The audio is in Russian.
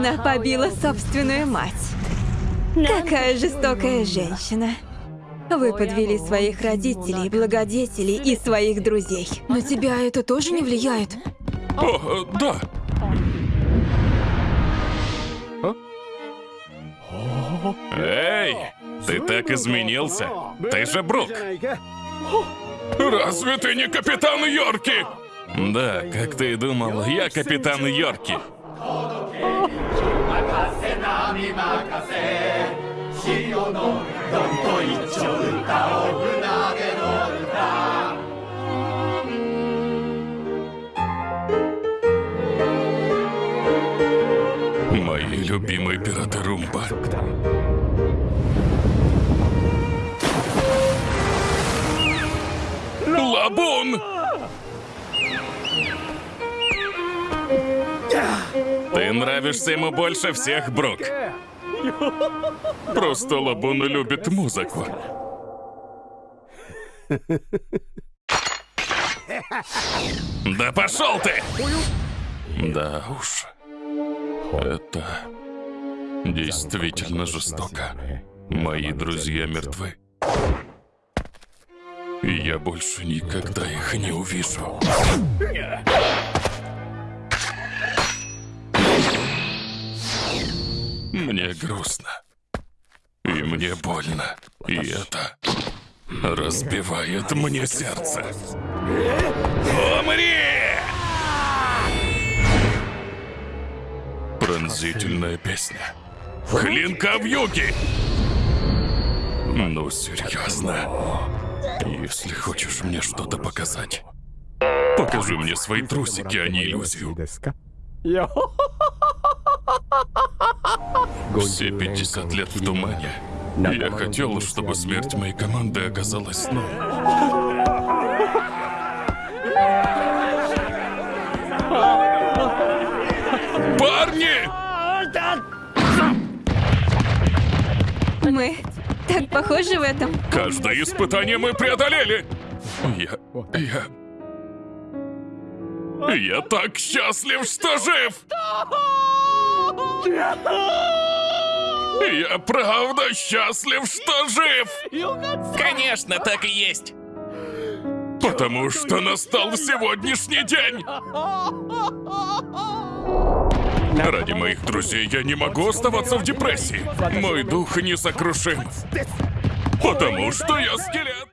Она побила собственную мать. Какая жестокая женщина. Вы подвели своих родителей, благодетелей и своих друзей. На тебя это тоже не влияет? О, да. Эй, ты так изменился. Ты же Брук. Разве ты не капитан Йорки? Да, как ты и думал, я капитан Йорки. Мои любимые пираты Румба. Лабун! Ты нравишься ему больше всех, Брук. Просто Лабун любит музыку. Да пошел ты! Да уж. Это действительно жестоко. Мои друзья мертвы. И я больше никогда их не увижу. Мне грустно. И мне больно. И это разбивает мне сердце. Умри! Пронзительная песня. Клинка в юге! Ну, серьезно. Если хочешь мне что-то показать, покажи мне свои трусики, а не иллюзию. Все 50 лет в тумане. Я хотел, чтобы смерть моей команды оказалась сном. Парни! Мы так похожи в этом. Каждое испытание мы преодолели! Я... я... Я так счастлив, что жив! Я правда счастлив, что жив! Конечно, так и есть. Потому что настал сегодняшний день! Ради моих друзей я не могу оставаться в депрессии. Мой дух несокрушим. Потому что я скелет.